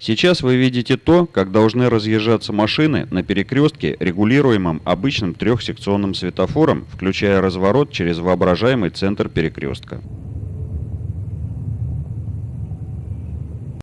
Сейчас вы видите то, как должны разъезжаться машины на перекрестке, регулируемом обычным трехсекционным светофором, включая разворот через воображаемый центр перекрестка.